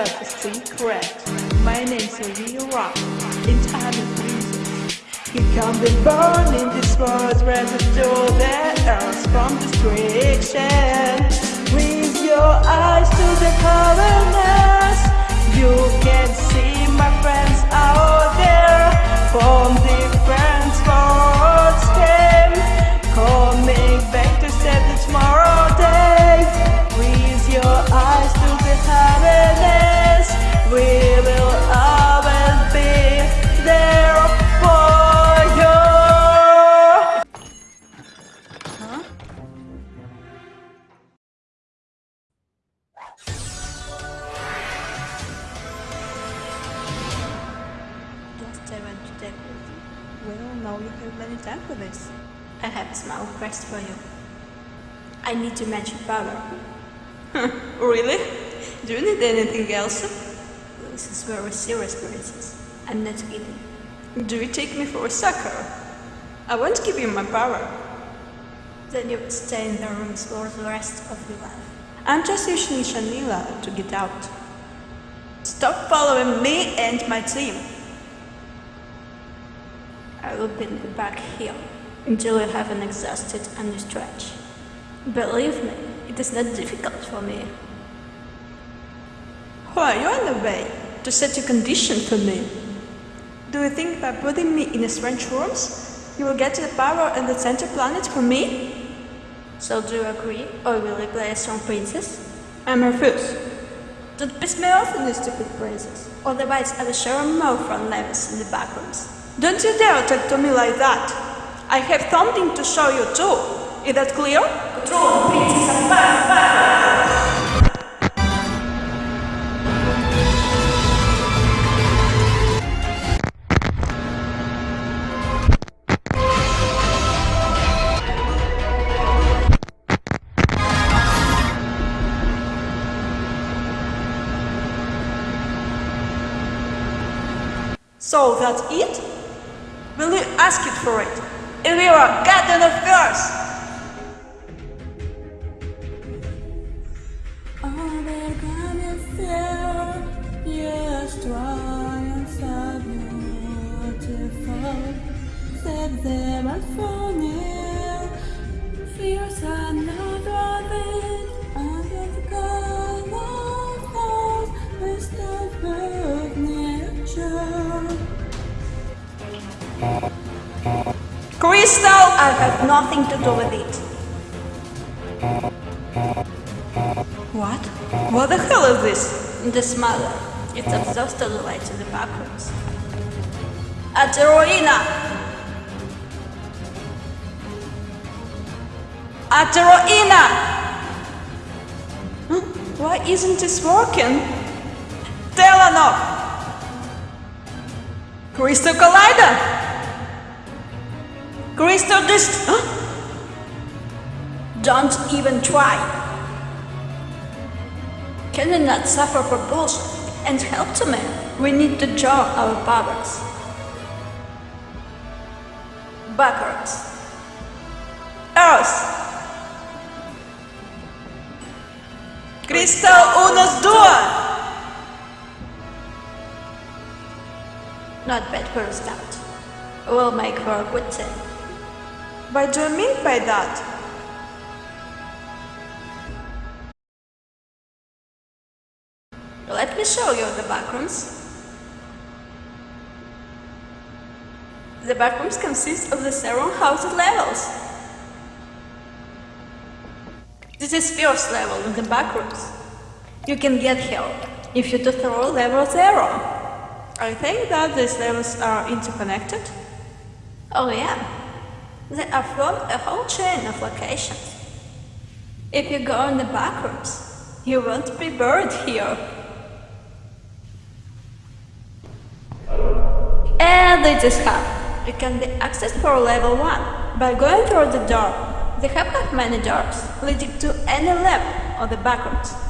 a secret. My name's Olivia Rock. In time and reasons. You come be born in this world where the that earth from destruction. With your eyes to the corners, you can see my friends out you have many time for this. I have a small request for you. I need to match your power. Really? Do you need anything else? This is very serious, princess. I'm not kidding. Do you take me for a sucker? I won't give you my power. Then you stay in the rooms for the rest of your life. I'm just using Shanila to get out. Stop following me and my team. I will you back here until you have an exhausted and stretch. Believe me, it is not difficult for me. Who are you on the way to set a condition for me? Do you think by putting me in a strange rooms, you will get the power and the center planet for me? So do you agree, or will you play a strong princess? I'm refuse. Don't piss me off, you stupid princess. Otherwise, I will show you more front levels in the back rooms. Don't you dare talk to me like that. I have something to show you too. Is that clear? Control princess back, back. So that's it? Will you ask it for it? Yes, triumphs are beautiful. Set them at for Crystal! I have nothing to do with it. What? What the hell is this? The smuggler. It's exhausted the way to the back rooms. Ateroina! Ateroina! Huh? Why isn't this working? Telenov! Crystal Collider! Crystal Dist... Huh? Don't even try. Can you not suffer for bullshit and help to me? We need to draw our powers. Backwards. Earth! Crystal Unos Dua! Not bad for a start. We'll make for a good team. What do you mean by that? Let me show you the backrooms. The backrooms consist of the several housed levels. This is first level in the backrooms. You can get here if you do through level 0. I think that these levels are interconnected. Oh yeah, they are from a whole chain of locations. If you go in the backrooms, you won't be buried here. And it is hub. It can be accessed for level 1 by going through the door. They have not many doors leading to any level of the backrooms.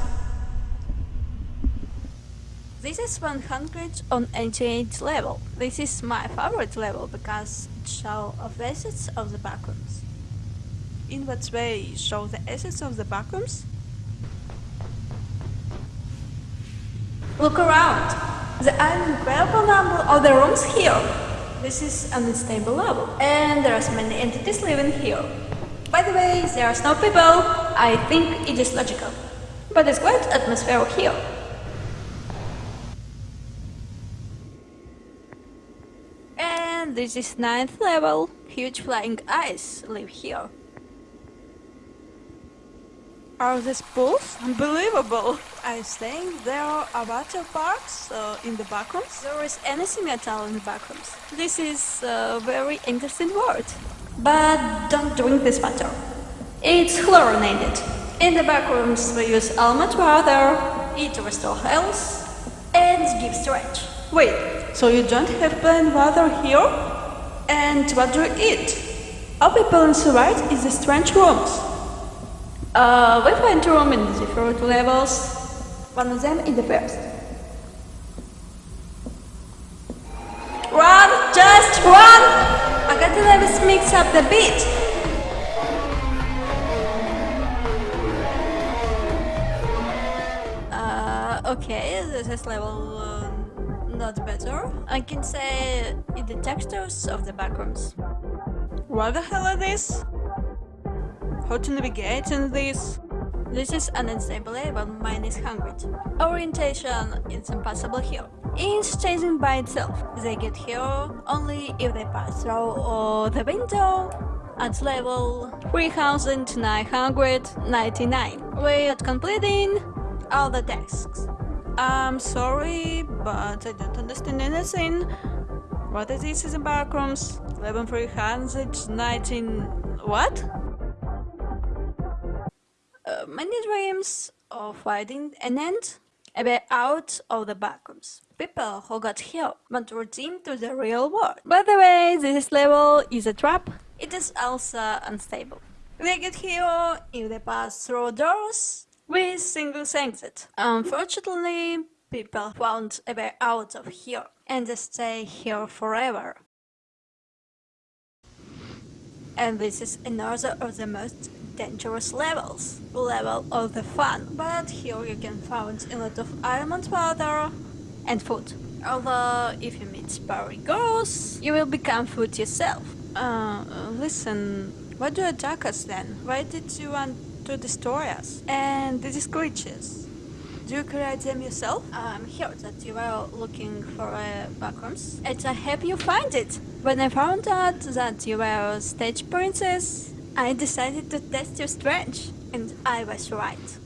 This is 100 on 88 level. This is my favorite level because it shows the assets of the backrooms. In what way show the assets of the backrooms? Look around. There are incredible number of the rooms here. This is an unstable level, and there are many entities living here. By the way, there are no people. I think it is logical. But it's quite atmosphere here. And this is ninth level. Huge flying eyes live here. Are these pools? Unbelievable! I think there are water parks uh, in the backrooms. There is anything at all in the backrooms. This is a very interesting word. But don't drink this water. It's chlorinated. In the backrooms we use almond water, it restores health, and gives stretch. Wait, so you don't have plain water here? And what do you eat? All people in the is the strange rooms. Uh, we find room in different levels. One of them is the first. Run! Just run! I got to let us mix up the beat. Uh, okay, this is level not better. I can say the textures of the backrooms. What the hell is this? How to navigate in this? This is unstable level, mine is 100. Orientation is impossible here. It's changing by itself. They get here only if they pass through the window at level 3999. We're completing all the tasks. I'm sorry, but I don't understand anything. What is this in the backrooms? 11319... what? Uh, many dreams of finding an end a way out of the backrooms. People who got here want to return to the real world. By the way, this level is a trap. It is also unstable. They get here if they pass through doors with single exit. Unfortunately, people found a way out of here and stay here forever. And this is another of the most dangerous levels, level of the fun. But here you can find a lot of almond water and food. Although if you meet Barry girls, you will become food yourself. Uh, listen, why do you attack us then? Why did you want to destroy us? And these creatures? Do you create them yourself? I'm here that you were looking for uh, a backrooms, and I hope you find it. When I found out that you were a stage princess, I decided to test your strength, and I was right.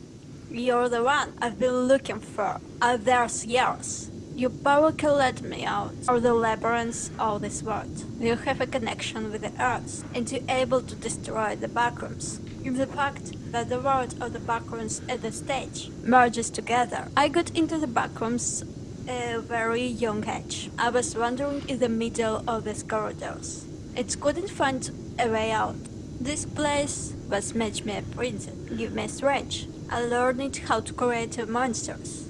You're the one I've been looking for all those years. Your power can let me out of the labyrinths of this world. You have a connection with the earth, and you're able to destroy the backrooms. If the fact that the world of the backrooms at the stage merges together. I got into the backrooms a very young age. I was wandering in the middle of these corridors. It couldn't find a way out. This place was made me a princess, give me a strength. I learned how to create monsters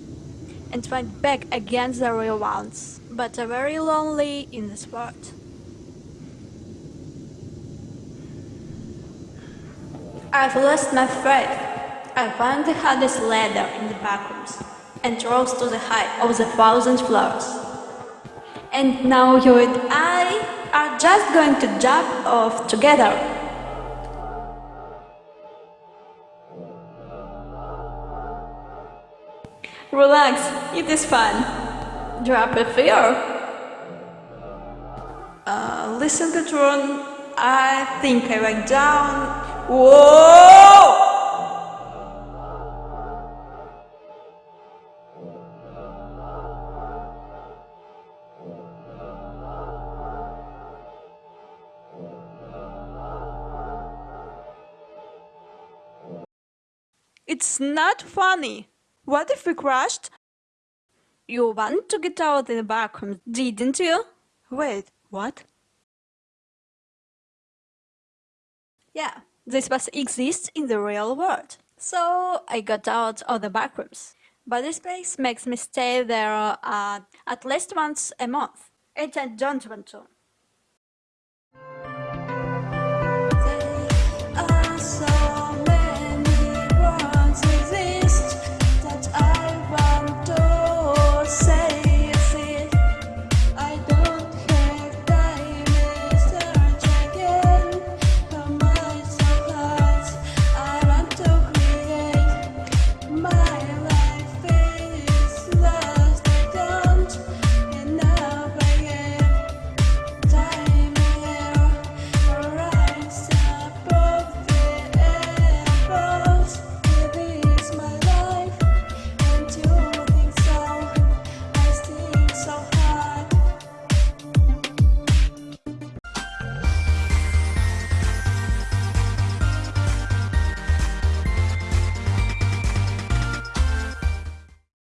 and fight back against the real ones, but I'm very lonely in this world. I've lost my faith. I found the hardest ladder in the backrooms and rose to the height of the thousand floors. And now you and I are just going to jump off together. Relax, it is fun. Drop a fear. Uh, listen, Katron, I think I went down. Whoa! It's not funny. What if we crashed? You want to get out in the backroom, didn't you? Wait, what? Yeah, this was exists in the real world. So I got out of the backrooms. But this place makes me stay there uh, at least once a month. And I don't want to.